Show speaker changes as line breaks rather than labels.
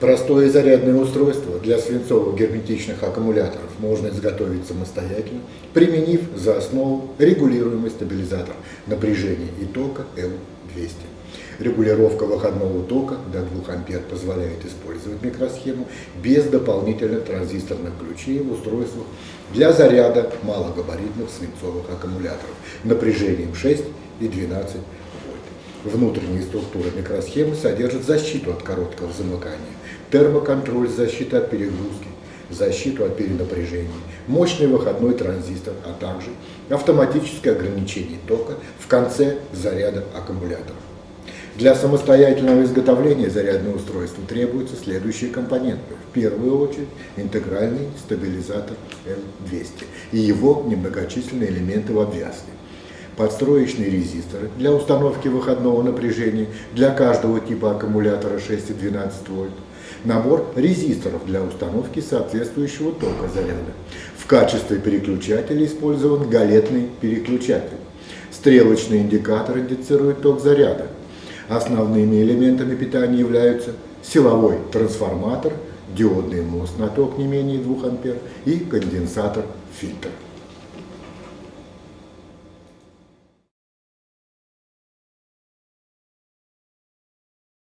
Простое зарядное устройство для свинцовых герметичных аккумуляторов можно изготовить самостоятельно, применив за основу регулируемый стабилизатор напряжения и тока L200. Регулировка выходного тока до 2 ампер позволяет использовать микросхему без дополнительных транзисторных ключей в устройствах для заряда малогабаритных свинцовых аккумуляторов напряжением 6 и 12 вольт. Внутренняя структура микросхемы содержит защиту от короткого замыкания, термоконтроль защиты от перегрузки, защиту от перенапряжения, мощный выходной транзистор, а также автоматическое ограничение тока в конце заряда аккумулятора. Для самостоятельного изготовления зарядного устройства требуются следующие компоненты. В первую очередь интегральный стабилизатор L200 и его немногочисленные элементы в обвязке. Подстроечные резисторы для установки выходного напряжения для каждого типа аккумулятора 6 и 12 вольт. Набор резисторов для установки соответствующего тока заряда. В качестве переключателя использован галетный переключатель. Стрелочный индикатор индицирует ток заряда. Основными элементами питания являются силовой трансформатор, диодный мост на ток не менее 2 ампер и конденсатор-фильтр.